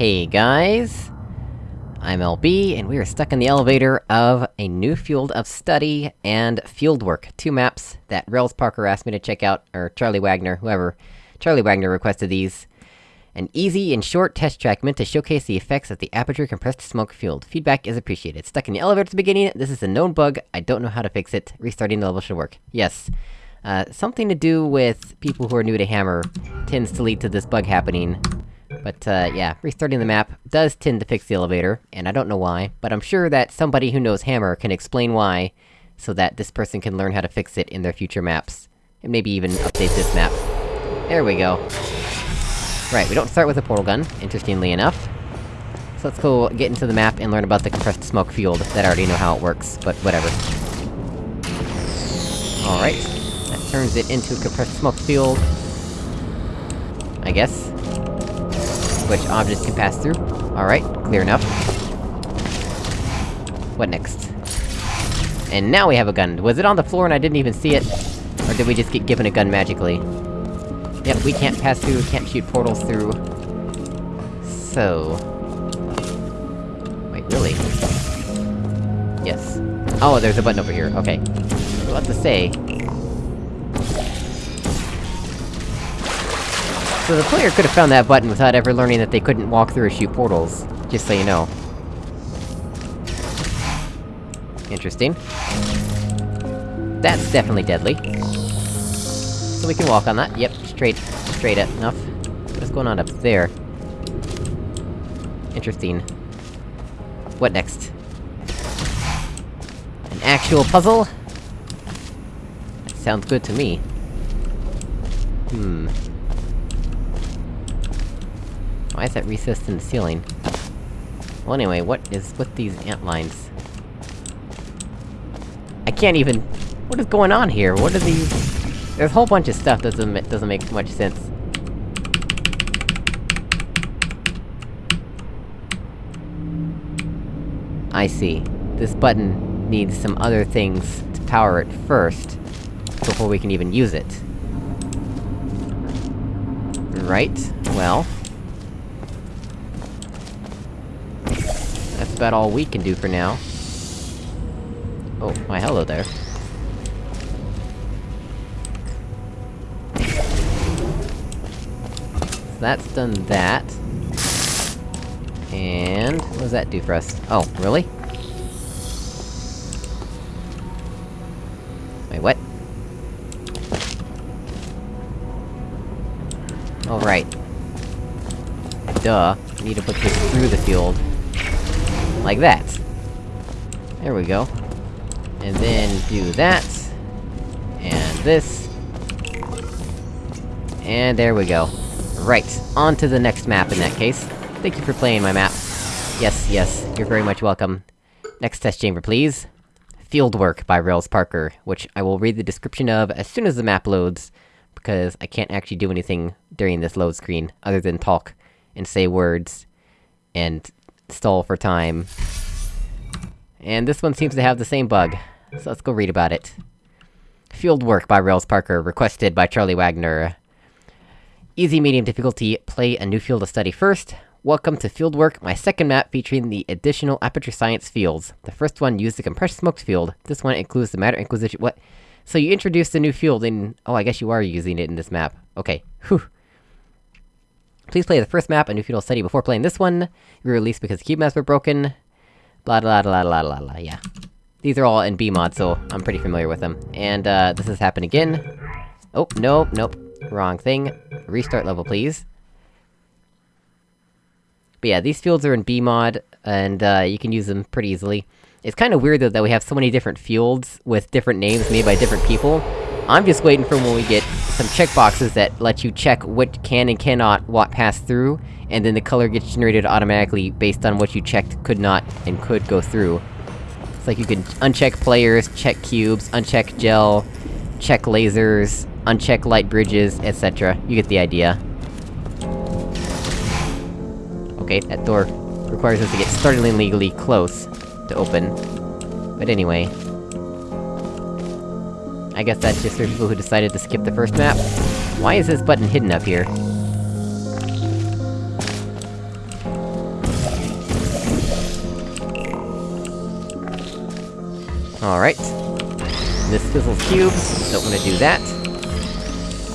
Hey guys! I'm LB, and we are stuck in the elevator of a new field of study and fieldwork. Two maps that Rails Parker asked me to check out, or Charlie Wagner, whoever. Charlie Wagner requested these. An easy and short test track meant to showcase the effects of the aperture compressed smoke field. Feedback is appreciated. Stuck in the elevator at the beginning, this is a known bug, I don't know how to fix it. Restarting the level should work. Yes. Uh, something to do with people who are new to Hammer tends to lead to this bug happening. But, uh, yeah, restarting the map does tend to fix the elevator, and I don't know why, but I'm sure that somebody who knows Hammer can explain why, so that this person can learn how to fix it in their future maps. And maybe even update this map. There we go. Right, we don't start with a portal gun, interestingly enough. So let's go get into the map and learn about the compressed smoke field, that I already know how it works, but whatever. Alright. That turns it into a compressed smoke field. I guess. Which objects can pass through. Alright, clear enough. What next? And now we have a gun. Was it on the floor and I didn't even see it? Or did we just get given a gun magically? Yep, we can't pass through, can't shoot portals through. So... Wait, really? Yes. Oh, there's a button over here, okay. What to say? So the player could've found that button without ever learning that they couldn't walk through or shoot portals. Just so you know. Interesting. That's definitely deadly. So we can walk on that, yep, straight, straight up enough. What's going on up there? Interesting. What next? An actual puzzle? That sounds good to me. Hmm. Why is that recessed in the ceiling? Well anyway, what is with these ant lines? I can't even... What is going on here? What are these... There's a whole bunch of stuff that doesn't, doesn't make much sense. I see. This button needs some other things to power it first, before we can even use it. Right, well... That's about all we can do for now. Oh, my hello there. that's done that. And... what does that do for us? Oh, really? Wait, what? Oh, right. Duh. I need to put this through the field. Like that. There we go. And then do that. And this. And there we go. Right, on to the next map in that case. Thank you for playing my map. Yes, yes, you're very much welcome. Next test chamber, please. Fieldwork by Rails Parker, which I will read the description of as soon as the map loads, because I can't actually do anything during this load screen, other than talk, and say words, and stall for time. And this one seems to have the same bug, so let's go read about it. Fieldwork by Rails Parker, requested by Charlie Wagner. Easy medium difficulty, play a new field of study first. Welcome to Fieldwork, my second map featuring the additional Aperture Science fields. The first one used the Compressed Smokes field, this one includes the Matter Inquisition- what? So you introduced a new field in- oh, I guess you are using it in this map. Okay, whew. Please play the first map, a new of study, before playing this one. We released because the cube maps were broken. Blah blah blah blah blah blah, yeah. These are all in BEEmod, so I'm pretty familiar with them. And, uh, this has happened again. Oh, nope, nope. Wrong thing. Restart level, please. But yeah, these fields are in BEEmod, and, uh, you can use them pretty easily. It's kinda weird, though, that we have so many different fields with different names made by different people. I'm just waiting for when we get some checkboxes that let you check what can and cannot what pass through, and then the color gets generated automatically based on what you checked could not and could go through. It's like you can uncheck players, check cubes, uncheck gel, check lasers, uncheck light bridges, etc. You get the idea. Okay, that door requires us to get startlingly close to open. But anyway... I guess that's just for people who decided to skip the first map. Why is this button hidden up here? Alright. This fizzles cubes, don't wanna do that.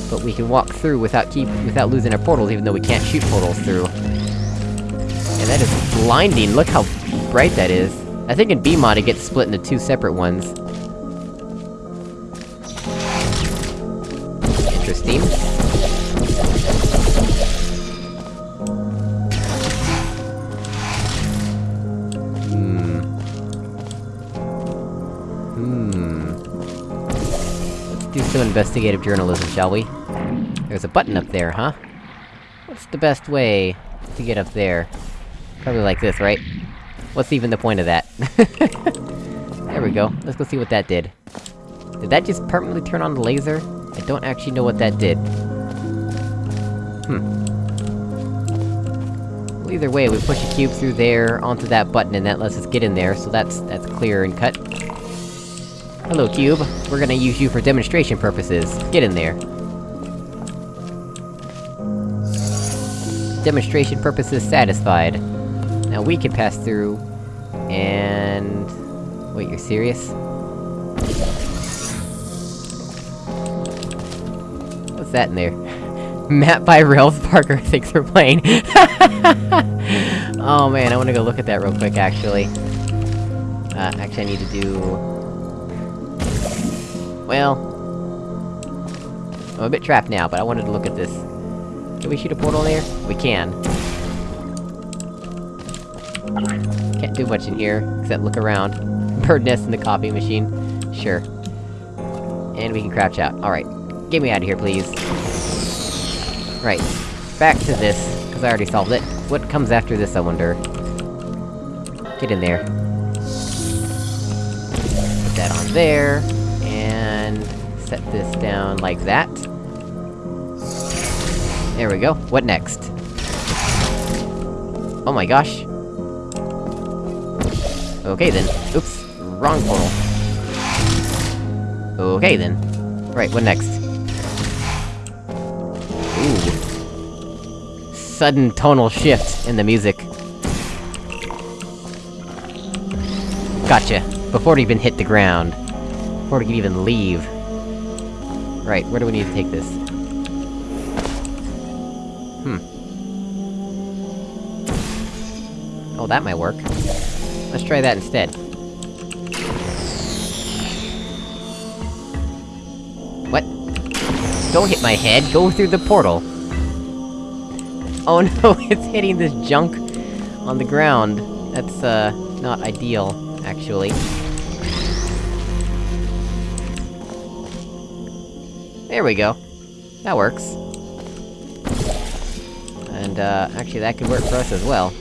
But we can walk through without keep- without losing our portals, even though we can't shoot portals through. And that is blinding, look how bright that is. I think in BEEmod it gets split into two separate ones. Hmm. Hmm. do some investigative journalism, shall we? There's a button up there, huh? What's the best way to get up there? Probably like this, right? What's even the point of that? there we go, let's go see what that did. Did that just permanently turn on the laser? I don't actually know what that did. Hmm. Well, either way, we push a cube through there, onto that button, and that lets us get in there, so that's- that's clear and cut. Hello, cube. We're gonna use you for demonstration purposes. Get in there. Demonstration purposes satisfied. Now we can pass through... And... Wait, you're serious? That in there? Map by Ralph Parker thinks we're playing. oh man, I wanna go look at that real quick, actually. Uh, actually I need to do... Well... I'm a bit trapped now, but I wanted to look at this. Can we shoot a portal there? We can. Can't do much in here, except look around. Bird nest in the copy machine. Sure. And we can crouch out. Alright. Get me out of here, please. Right. Back to this, because I already solved it. What comes after this, I wonder? Get in there. Put that on there, and... set this down like that. There we go. What next? Oh my gosh. Okay then. Oops. Wrong portal. Okay then. Right, what next? Sudden tonal shift in the music. Gotcha. Before it even hit the ground. Before it could even leave. Right, where do we need to take this? Hmm. Oh, that might work. Let's try that instead. What? Don't hit my head, go through the portal! Oh no, it's hitting this junk on the ground. That's, uh, not ideal, actually. There we go. That works. And, uh, actually that could work for us as well.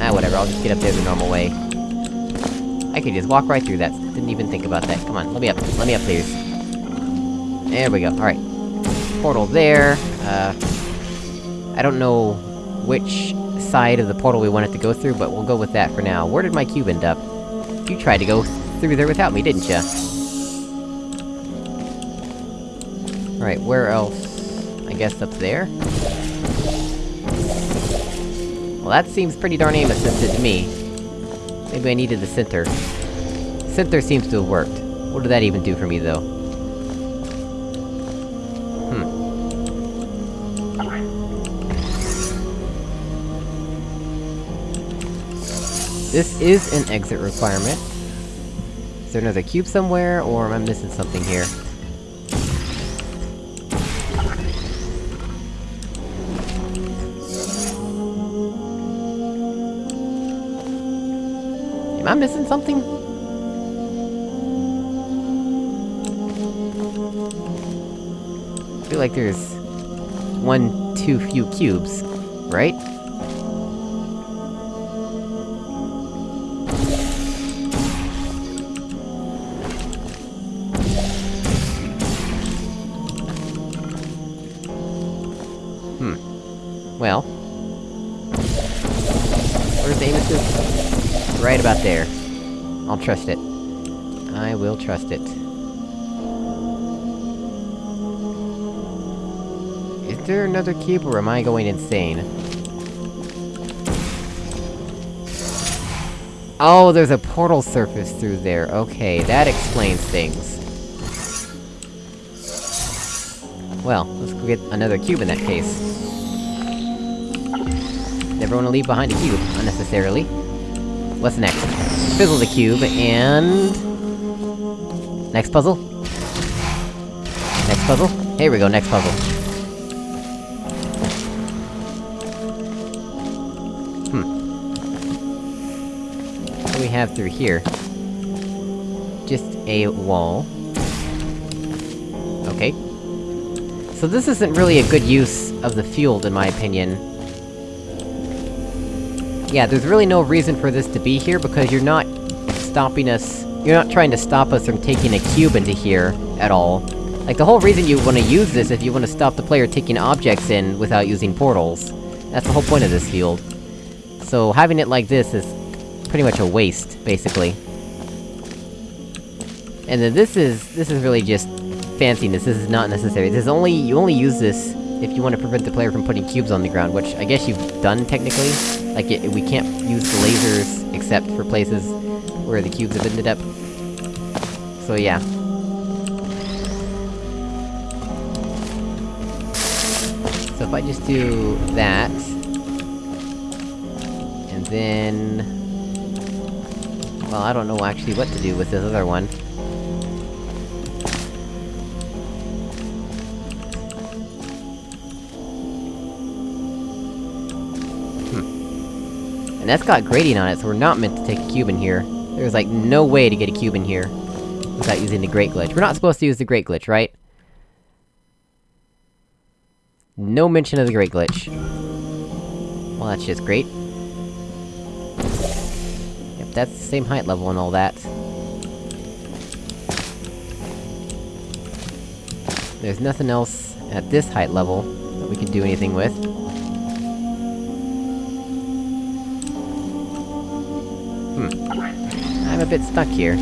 Ah, whatever, I'll just get up there the normal way. I could just walk right through that, didn't even think about that. Come on, let me up, let me up, please. There we go, alright. Portal there, uh... I don't know which side of the portal we want it to go through, but we'll go with that for now. Where did my cube end up? You tried to go through there without me, didn't ya? Alright, where else? I guess up there? Well, that seems pretty darn aim-assisted to me. Maybe I needed the center. Center seems to have worked. What did that even do for me, though? This is an exit requirement. Is there another cube somewhere, or am I missing something here? Am I missing something? I feel like there's... one too few cubes, right? Well... Where's assist? Right about there. I'll trust it. I will trust it. Is there another cube, or am I going insane? Oh, there's a portal surface through there, okay, that explains things. Well, let's go get another cube in that case. Never wanna leave behind a cube, unnecessarily. What's next? Fizzle the cube, and... Next puzzle? Next puzzle? Here we go, next puzzle. Hmm. What do we have through here? Just a wall. Okay. So this isn't really a good use of the field, in my opinion. Yeah, there's really no reason for this to be here, because you're not stopping us- You're not trying to stop us from taking a cube into here, at all. Like, the whole reason you wanna use this if you wanna stop the player taking objects in without using portals. That's the whole point of this field. So, having it like this is pretty much a waste, basically. And then this is- this is really just fanciness, this is not necessary. This is only- you only use this if you want to prevent the player from putting cubes on the ground, which I guess you've done, technically. Like, it, we can't use the lasers, except for places where the cubes have ended up. So yeah. So if I just do that... And then... Well, I don't know actually what to do with this other one. And that's got grating on it, so we're not meant to take a cube in here. There's like no way to get a cube in here without using the Great Glitch. We're not supposed to use the Great Glitch, right? No mention of the Great Glitch. Well, that's just great. Yep, that's the same height level and all that. There's nothing else at this height level that we can do anything with. Hmm. I'm a bit stuck here.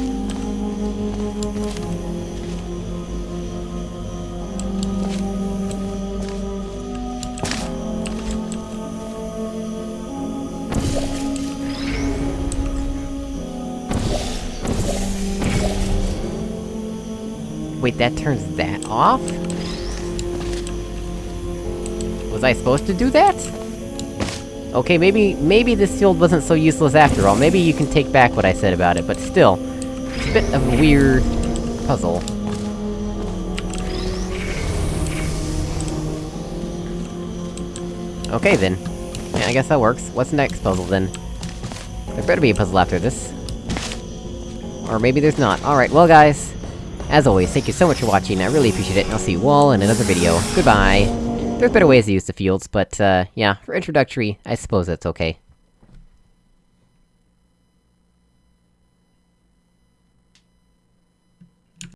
Wait, that turns that off? Was I supposed to do that? Okay, maybe- maybe this field wasn't so useless after all, maybe you can take back what I said about it, but still... It's a bit of a weird... puzzle. Okay then. Yeah, I guess that works. What's the next puzzle then? There better be a puzzle after this. Or maybe there's not. Alright, well guys... As always, thank you so much for watching, I really appreciate it, and I'll see you all in another video. Goodbye! There's better ways to use the fields, but, uh, yeah, for introductory, I suppose that's okay.